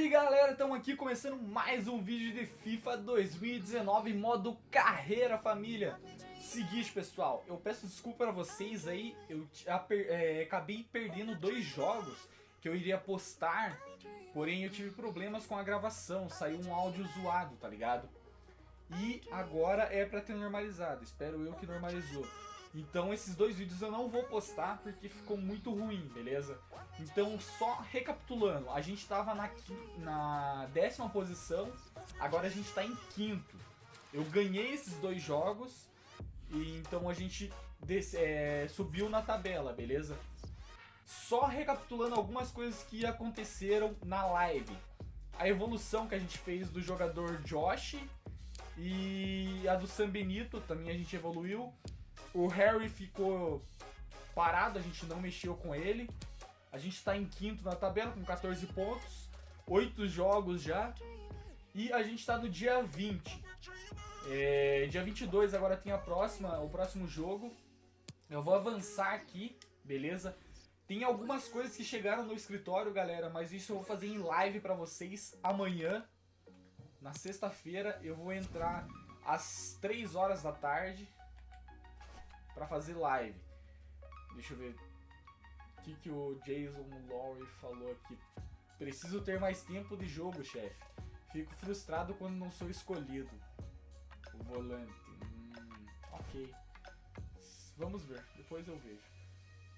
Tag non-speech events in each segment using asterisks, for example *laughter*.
Salve galera, estamos aqui começando mais um vídeo de FIFA 2019 modo carreira família. Seguinte pessoal, eu peço desculpa para vocês aí, eu é, acabei perdendo dois jogos que eu iria postar Porém eu tive problemas com a gravação, saiu um áudio zoado, tá ligado? E agora é pra ter normalizado, espero eu que normalizou então esses dois vídeos eu não vou postar porque ficou muito ruim, beleza? Então só recapitulando, a gente estava na, na décima posição, agora a gente está em quinto. Eu ganhei esses dois jogos e então a gente é, subiu na tabela, beleza? Só recapitulando algumas coisas que aconteceram na live. A evolução que a gente fez do jogador Josh e a do San Benito também a gente evoluiu. O Harry ficou parado, a gente não mexeu com ele. A gente está em quinto na tabela com 14 pontos, 8 jogos já. E a gente está no dia 20. É, dia 22 agora tem a próxima, o próximo jogo. Eu vou avançar aqui, beleza? Tem algumas coisas que chegaram no escritório, galera, mas isso eu vou fazer em live para vocês amanhã. Na sexta-feira eu vou entrar às 3 horas da tarde para fazer live. Deixa eu ver o que, que o Jason Lowry falou aqui. Preciso ter mais tempo de jogo, chefe. Fico frustrado quando não sou escolhido. O volante. Hum, ok. Vamos ver, depois eu vejo.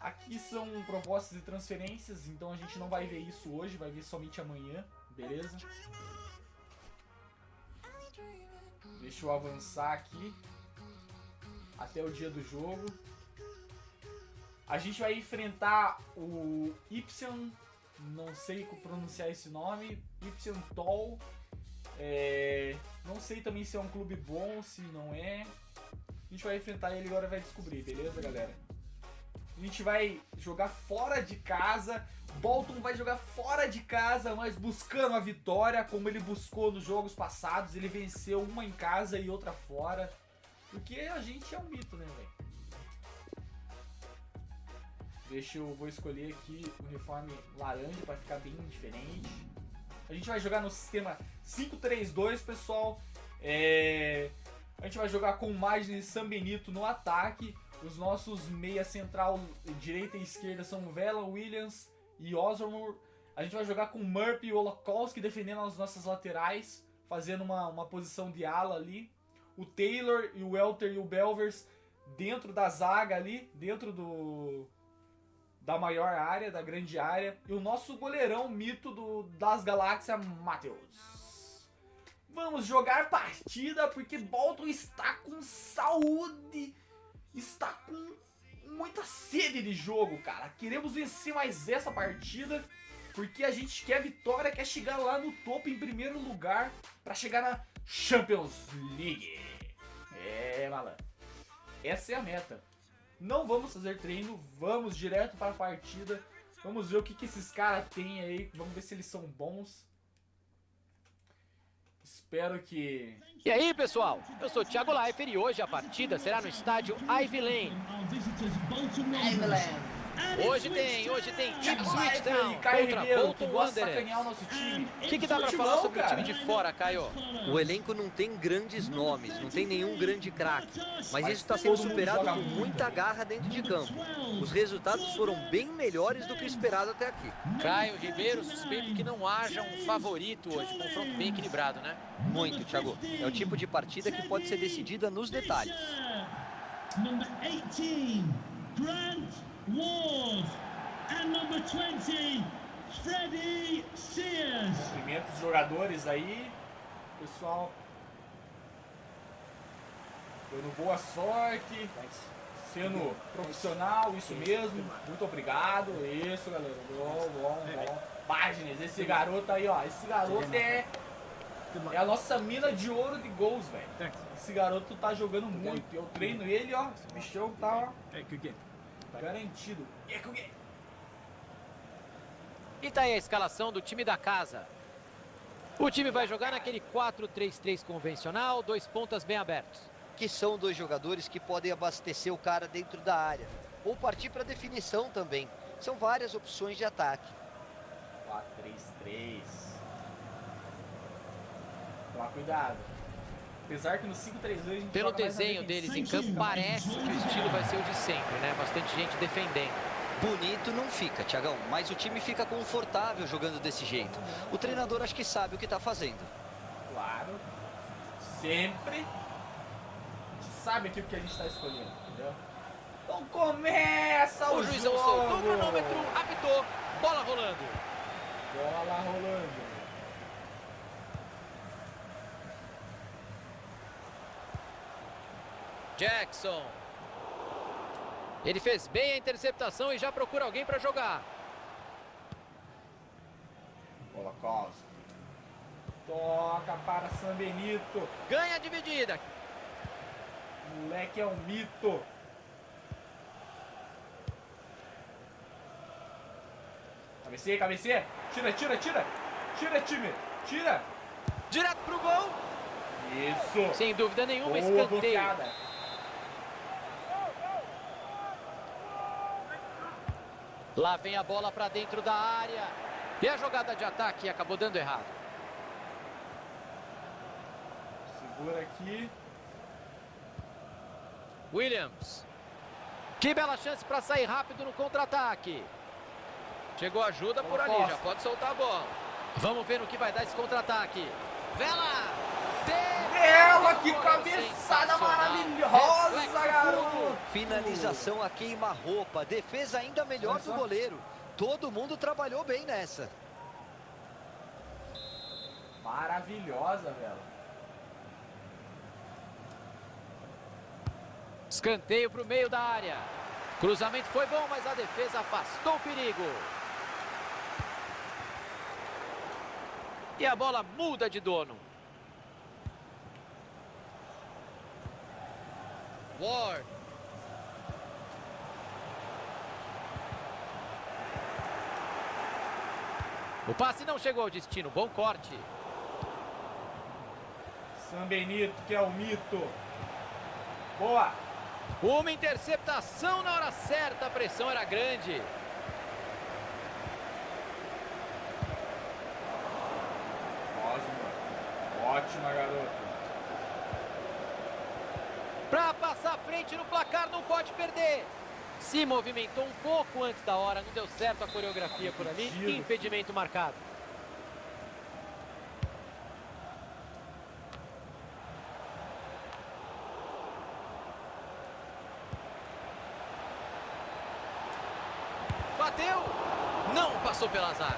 Aqui são propostas de transferências, então a gente não vai ver isso hoje, vai ver somente amanhã, beleza? Deixa eu avançar aqui até o dia do jogo. A gente vai enfrentar o Y, não sei pronunciar esse nome, Y Tol. É, não sei também se é um clube bom, se não é. A gente vai enfrentar ele agora vai descobrir, beleza, galera? A gente vai jogar fora de casa. Bolton vai jogar fora de casa, mas buscando a vitória, como ele buscou nos jogos passados. Ele venceu uma em casa e outra fora. Porque a gente é um mito, né, velho? Deixa eu... Vou escolher aqui o uniforme laranja para ficar bem diferente. A gente vai jogar no sistema 5-3-2, pessoal. É... A gente vai jogar com Magni e San Benito no ataque. Os nossos meia central, direita e esquerda, são Vela, Williams e Osborne. A gente vai jogar com Murphy e Olakowski defendendo as nossas laterais, fazendo uma, uma posição de ala ali o Taylor e o Welter e o Belvers dentro da zaga ali, dentro do da maior área, da grande área, e o nosso goleirão mito do, das galáxias, Matheus. Vamos jogar partida porque Bolton está com saúde, está com muita sede de jogo, cara. Queremos vencer mais essa partida porque a gente quer vitória, quer chegar lá no topo em primeiro lugar para chegar na Champions League. É, malandro. Essa é a meta. Não vamos fazer treino, vamos direto para a partida. Vamos ver o que, que esses caras têm aí. Vamos ver se eles são bons. Espero que... E aí, pessoal? Eu sou o Thiago Leifert e hoje a partida será no estádio Ivy Lane. Ivy Lane. Hoje tem, hoje tem Ipswich Town contra Bolton Wanderers. O que, que dá pra falar sobre o time de fora, Caio? O elenco não tem grandes nomes, não tem nenhum grande craque, mas isso está sendo superado com muita garra dentro de campo. Os resultados foram bem melhores do que o esperado até aqui. Caio Ribeiro suspeito que não haja um favorito hoje, confronto bem equilibrado, né? Muito, Thiago. É o tipo de partida que pode ser decidida nos detalhes. Number 18, Grant Ward. And number 20, Freddy Sears. Cumprimentos jogadores aí, pessoal. Dando boa sorte. Sendo profissional, isso mesmo. Muito obrigado. Isso, galera. Bom, bom, bom. Páginas, esse garoto aí, ó. Esse garoto é. É a nossa mina de ouro de gols, velho. Esse garoto tá jogando muito. Eu treino ele, ó. Esse bichão tá, ó. Garantido. E tá aí a escalação do time da casa. O time vai jogar naquele 4-3-3 convencional, dois pontas bem abertos. Que são dois jogadores que podem abastecer o cara dentro da área. Ou partir para definição também. São várias opções de ataque. 4-3-3. Tomar cuidado. Apesar que no 5-3-2 a gente Pelo desenho deles em campo, parece que o estilo vai ser o de sempre, né? Bastante gente defendendo. Bonito não fica, Tiagão, mas o time fica confortável jogando desse jeito. O treinador acho que sabe o que está fazendo. Claro. Sempre. A gente sabe aqui o que a gente está escolhendo, entendeu? Então começa o, o juizão soltou o cronômetro, apitou, bola rolando. Bola rolando. Jackson. Ele fez bem a interceptação e já procura alguém para jogar. Bola Costa. Toca para San Benito. Ganha a dividida. Moleque é um mito. Cabeceia, cabeceia. Tira, tira, tira. Tira, time. Tira. Direto pro gol. Isso. Sem dúvida nenhuma, Boa escanteio. Lá vem a bola para dentro da área. E a jogada de ataque acabou dando errado. Segura aqui. Williams. Que bela chance para sair rápido no contra-ataque. Chegou ajuda por ali, já pode soltar a bola. Vamos ver no que vai dar esse contra-ataque. Vela! Vela, que cabeçada maravilhosa, garoto! Finalização a queima-roupa, defesa ainda melhor do goleiro. Todo mundo trabalhou bem nessa. Maravilhosa, Vela. Escanteio para o meio da área. Cruzamento foi bom, mas a defesa afastou o perigo. E a bola muda de dono. Ward. O passe não chegou ao destino. Bom corte. San Benito, que é o mito. Boa. Uma interceptação na hora certa. A pressão era grande. Osmo. Ótima, garoto. Para passar à frente no placar, não pode perder. Se movimentou um pouco antes da hora, não deu certo a coreografia por ali. Impedimento marcado. Bateu! Não passou pela zaga.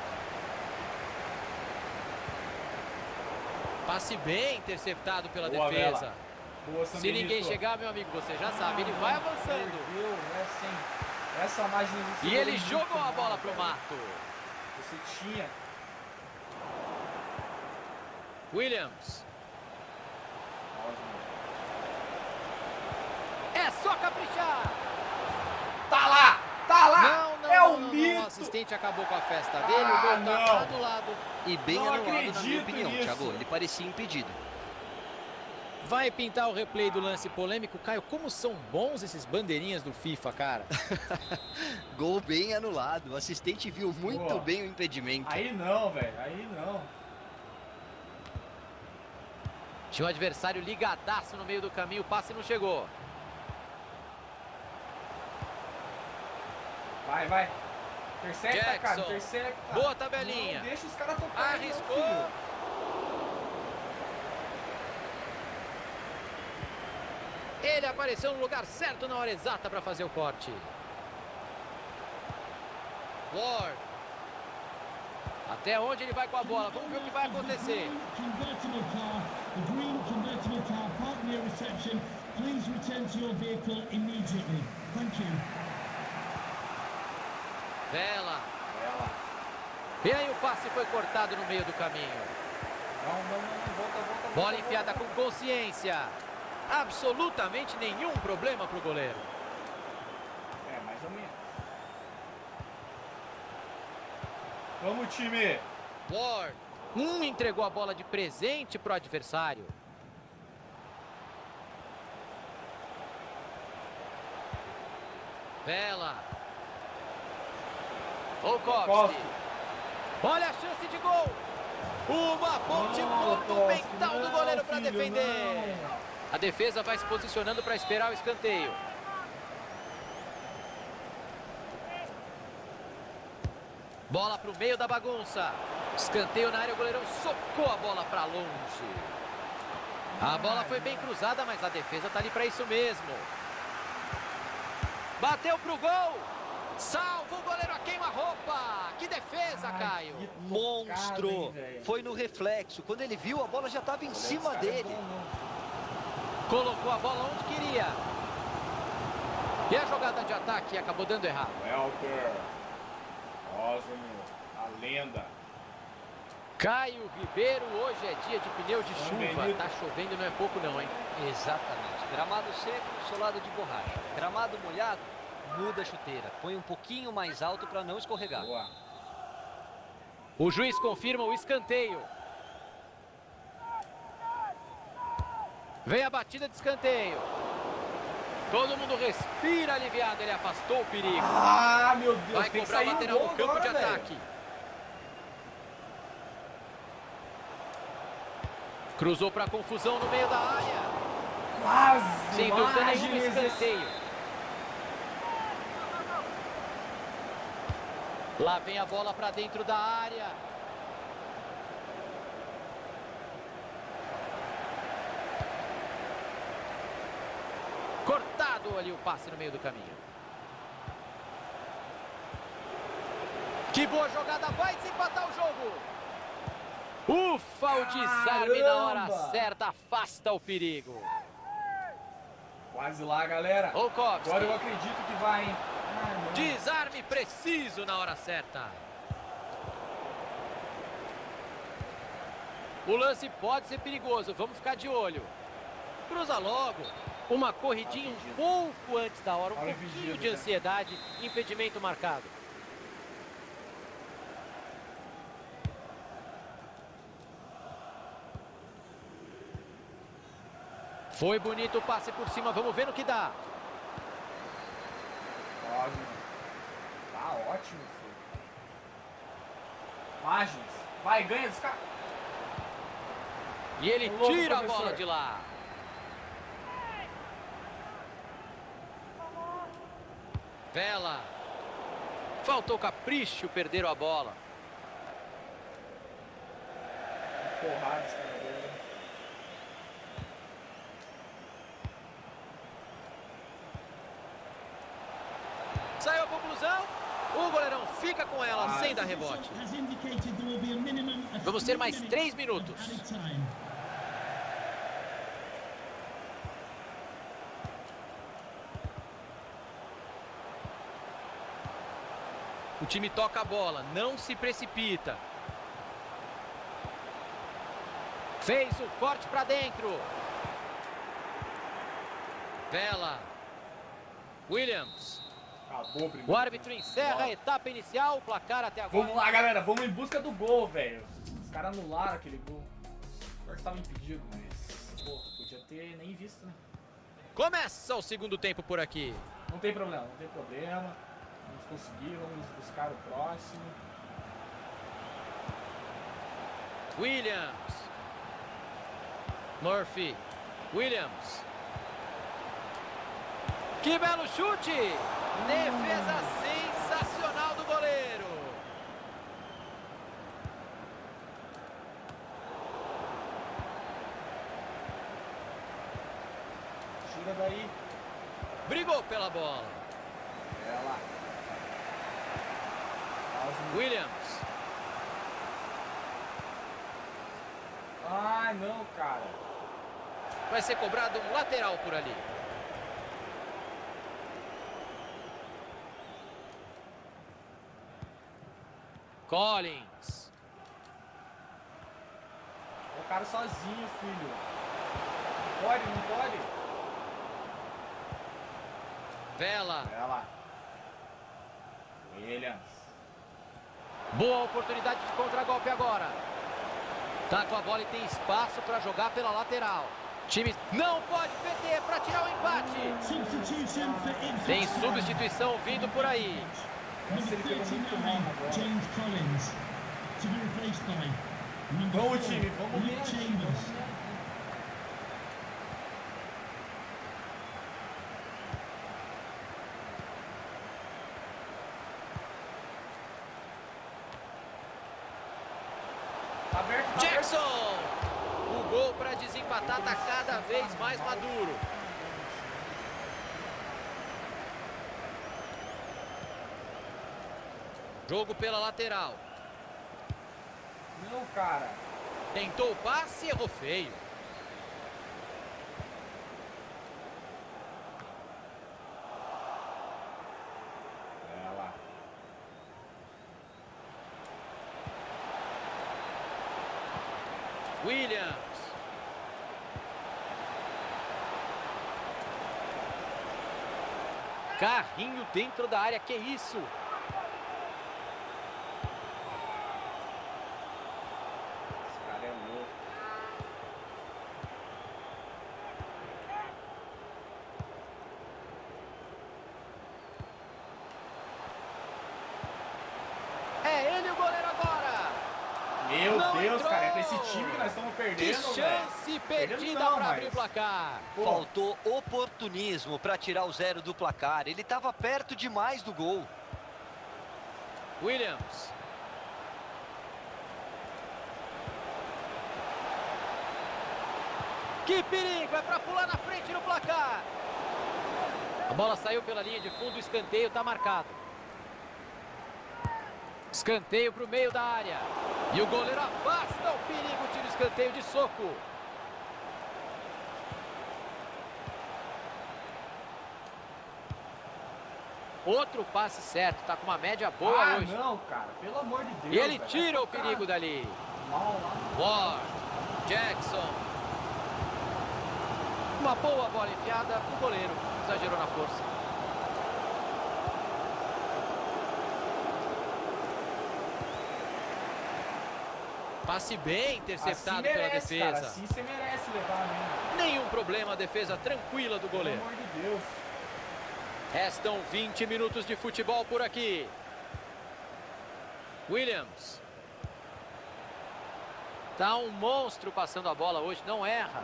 Passe bem interceptado pela Boa, defesa. Vela. Boa, Se ninguém chegar, meu amigo, você já sabe, ele vai avançando. Perdeu, né, essa margem E ele jogou a bola pro mato. Você tinha. Williams. É só caprichar. Tá lá! Tá lá! Não, não, é não, o não, mito! O assistente acabou com a festa dele, o Ah, gol tá do lado. E bem Não anulado, na minha opinião, nisso. Thiago. Ele parecia impedido. Vai pintar o replay do lance polêmico. Caio, como são bons esses bandeirinhas do FIFA, cara. *laughs* Gol bem anulado. O assistente viu muito Boa. bem o impedimento. Aí não, velho. Aí não. Tinha um adversário ligadaço no meio do caminho, o passe não chegou. Vai, vai. Intercepta, cara. Jackson. Intercepta. Boa tabelinha. Não deixa os caras tocar. Arriscou. Ele apareceu no lugar certo na hora exata para fazer o corte. Ward. Até onde ele vai com a bola? Vamos ver o que vai acontecer. Vela. Ela. E aí o passe foi cortado no meio do caminho. Bola enfiada com consciência. Absolutamente nenhum problema para o goleiro. É, mais ou menos. Vamos, time. Ward. Um entregou a bola de presente para o adversário. Vela. Olkowski. Olha a chance de gol. Uma ponte monumental do goleiro para defender. A defesa vai se posicionando para esperar o escanteio. Bola para o meio da bagunça. Escanteio na área, o goleirão socou a bola para longe. A bola foi bem cruzada, mas a defesa está ali para isso mesmo. Bateu para o gol. Salva o goleiro a queima-roupa. Que defesa, Ai, Caio. Que Monstro. Hein, foi no reflexo. Quando ele viu, a bola já estava em cima é dele. É Colocou a bola onde queria. E a jogada de ataque acabou dando errado. Welker. Osmo, a lenda. Caio Ribeiro, hoje é dia de pneu de chuva. Tá chovendo, não é pouco não, hein? Exatamente. Gramado seco, solado de borracha. Gramado molhado, muda a chuteira. Põe um pouquinho mais alto para não escorregar. Boa. O juiz confirma o escanteio. Vem a batida de escanteio. Todo mundo respira aliviado, ele afastou o perigo. Ah, meu Deus, Vai cobrar o lateral no campo agora, de ataque. Cruzou para confusão no meio da área. Quase, Sem dúvida nenhuma, escanteio. Lá vem a bola para dentro da área. Ali o passe no meio do caminho. Que boa jogada, vai desempatar o jogo. Ufa, o desarme na hora certa, afasta o perigo. Quase lá, galera. Olkowski. Agora eu acredito que vai, hein? desarme preciso na hora certa. O lance pode ser perigoso, vamos ficar de olho. Cruza logo. Uma corridinha um pouco antes da hora, um pouquinho de ansiedade, impedimento marcado. Foi bonito o passe por cima, vamos ver no que dá. Tá ótimo, filho. Vai, ganha dos caras. E ele tira a bola de lá. Vela. Faltou capricho, perderam a bola. Porrada. Saiu a conclusão. O goleirão fica com ela sem dar rebote. Vamos ter mais três minutos. O time toca a bola, não se precipita. Fez o corte para dentro. Vela. Williams. Acabou primeiro. O árbitro encerra a etapa inicial, o placar até agora. Vamos lá, galera. Vamos em busca do gol, velho. Os caras anularam aquele gol. Agora estava impedido, mas... Pô, podia ter nem visto, né? Começa o segundo tempo por aqui. Não tem problema, não tem problema. Vamos conseguir, vamos buscar o próximo. Williams. Murphy. Williams. Que belo chute! Defesa sensacional do goleiro. Tira daí. Brigou pela bola. Ela. Williams. Ai, não, cara. Vai ser cobrado um lateral por ali. Collins. O cara sozinho, filho. Não pode, não pode. Vela. Vela. Williams. Boa oportunidade de contragolpe agora. Tá com a bola e tem espaço para jogar pela lateral. Time não pode perder para tirar o empate. Tem substituição vindo por aí. Number 39, James Collins, to be replaced by Vamos, time, vamos Nick Chambers. Tá aberto, tá Jackson! O gol para desempatar está cada vez mais maduro. Jogo pela lateral. Não, cara. Tentou o passe e errou feio. É lá. Williams. Carrinho dentro da área, que isso? Esse cara é louco. É ele o goleiro agora. Meu Não Deus, entrou! cara. É pra esse time que nós estamos Que perdendo, velho. chance perdida não, para mas- abrir o placar. Pô, Faltou oportunismo para tirar o zero do placar. Ele estava perto demais do gol. Williams. Que perigo, é para pular na frente no placar. A bola saiu pela linha de fundo, o escanteio está marcado. Escanteio para o meio da área. E o goleiro afasta o perigo, tira o escanteio de soco. Outro passe certo, está com uma média boa ah, hoje. não, cara. Pelo amor de Deus. E ele velho. tira o Cara, perigo dali. Mal lá. Ward, Jackson. Uma boa bola enfiada, o goleiro exagerou na força. Passe bem interceptado assim pela merece, Cara, defesa. assim você merece levar mesmo. Nenhum problema, a defesa tranquila do Pelo goleiro. amor de Deus. Restam 20 minutos de futebol por aqui. Williams. Tá um monstro passando a bola hoje, não erra.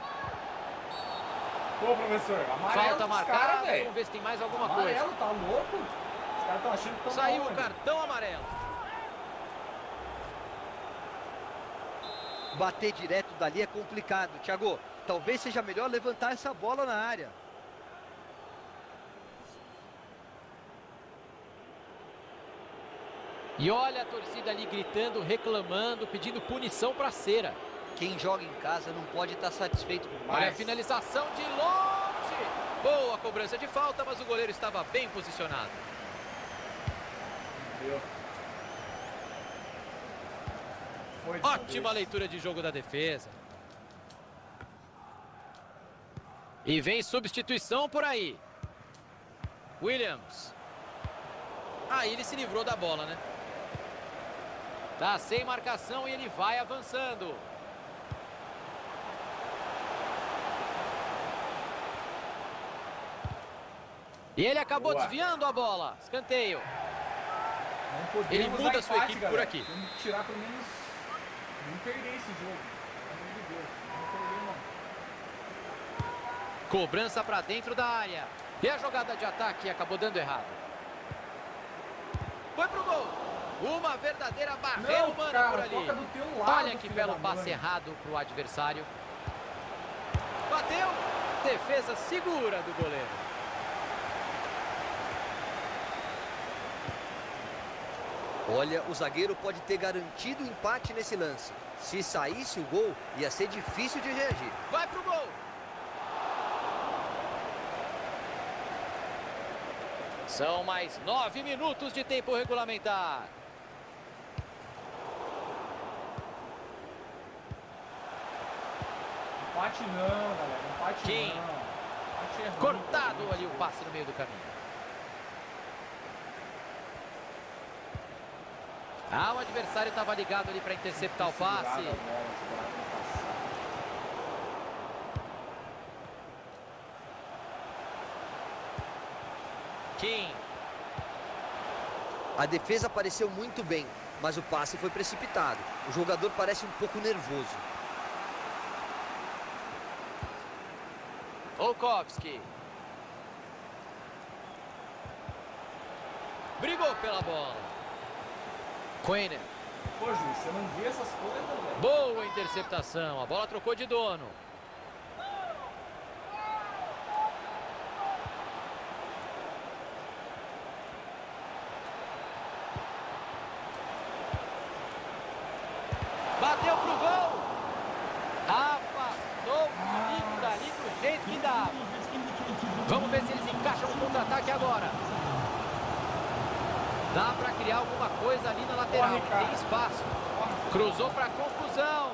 Pô, professor, amarelo Falta marcada, velho. vamos ver se tem mais alguma coisa. Amarelo, tá louco? Os caras estão achando que estão Saiu o cartão amarelo. Bater direto dali é complicado. Thiago, talvez seja melhor levantar essa bola na área. E olha a torcida ali gritando, reclamando, pedindo punição para cera. Quem joga em casa não pode estar satisfeito com Olha a mais. finalização de longe. Boa cobrança de falta, mas o goleiro estava bem posicionado. Deu. Foi dessa Ótima leitura de jogo da defesa. E vem substituição por aí. Williams. Aí ele se livrou da bola, né? Tá sem marcação e ele vai avançando. E ele acabou Boa. desviando a bola. Escanteio. Ele muda a sua empate, equipe por galera. aqui. Temos que tirar pelo menos... Não perder esse jogo. Não perder, não. Cobrança para dentro da área. E a jogada de ataque acabou dando errado. Foi pro gol. Uma verdadeira barreira Não, humana cara, por ali. lado, Olha que belo passe mãe. errado pro adversário. Bateu. Defesa segura do goleiro. Olha, o zagueiro pode ter garantido o empate nesse lance. Se saísse o gol, ia ser difícil de reagir. Vai pro gol. São mais nove minutos de tempo regulamentar. Empate não, galera. Empate Quem? não. Empate é. Cortado ali o passe no meio do caminho. Ah, o adversário estava ligado ali para interceptar o passe. Kim. A defesa apareceu muito bem. mas o passe foi precipitado. O jogador parece um pouco nervoso. Volkovski. Brigou pela bola. Quainer. Pô, Juiz, você não vê essas coisas, velho? Boa interceptação. A bola trocou de dono. Bateu pro gol. Afastou o perigo dali do jeito que dá. Vamos ver se eles encaixam um contra-ataque agora. Dá para criar alguma coisa ali na lateral. Corre, Tem espaço. Cruzou para confusão.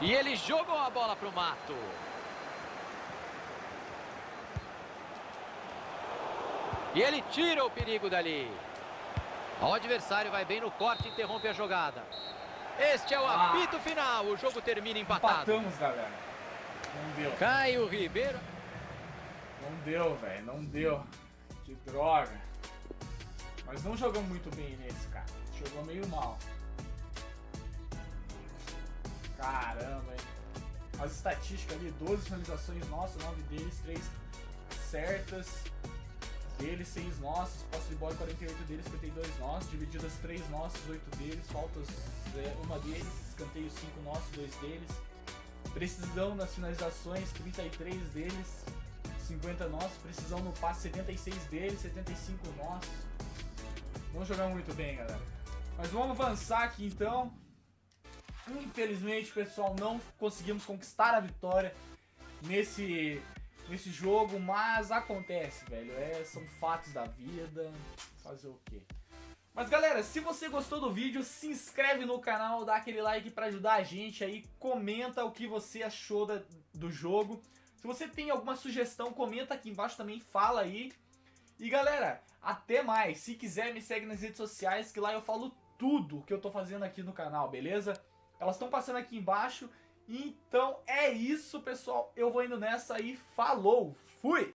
E ele jogou a bola pro mato. E ele tira o perigo dali. O adversário vai bem no corte e interrompe a jogada. Este é o Ah. apito final. O jogo termina empatado. Empatamos, galera. Não deu. Caio Ribeiro. Não deu, velho. Não deu. Que droga. Mas não jogamos muito bem nesse, cara. Jogou meio mal. Caramba, hein. As estatísticas ali, 12 finalizações nossas, 9 deles, 3 certas. Deles, 6 nossos. Posse de bola, 48 deles, 52 nossos. Divididas, 3 nossos, 8 deles. Faltas, é, uma deles. Escanteio, 5 nossos, 2 deles. Precisão nas finalizações, 33 deles. 50 nossos, precisão no passe 76 deles, 75 nossos. Vamos jogar muito bem, galera. Mas vamos avançar aqui então. Infelizmente, pessoal, não conseguimos conquistar a vitória nesse, nesse jogo, mas acontece, velho. É, são fatos da vida. Fazer o quê? Mas galera, se você gostou do vídeo, se inscreve no canal, dá aquele like pra ajudar a gente aí, comenta o que você achou da- do jogo. Se você tem alguma sugestão, comenta aqui embaixo também, fala aí. E galera, até mais. Se quiser, me segue nas redes sociais, que lá eu falo tudo que eu tô fazendo aqui no canal, beleza? Elas estão passando aqui embaixo. Então é isso, pessoal. Eu vou indo nessa e falou. Fui!